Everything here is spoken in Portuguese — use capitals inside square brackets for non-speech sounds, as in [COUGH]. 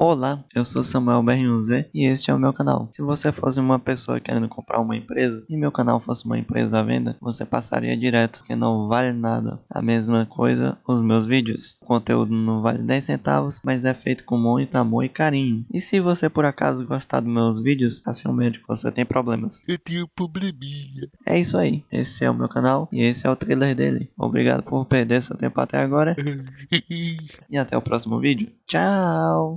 Olá, eu sou Samuel Benyuzé e este é o meu canal. Se você fosse uma pessoa querendo comprar uma empresa e meu canal fosse uma empresa à venda, você passaria direto, porque não vale nada. A mesma coisa os meus vídeos. O conteúdo não vale 10 centavos, mas é feito com muito amor e carinho. E se você por acaso gostar dos meus vídeos, assim é o médico, você tem problemas. Eu tenho probleminha. É isso aí, esse é o meu canal e esse é o trailer dele. Obrigado por perder seu tempo até agora [LAUGHS] e até o próximo vídeo. Tchau!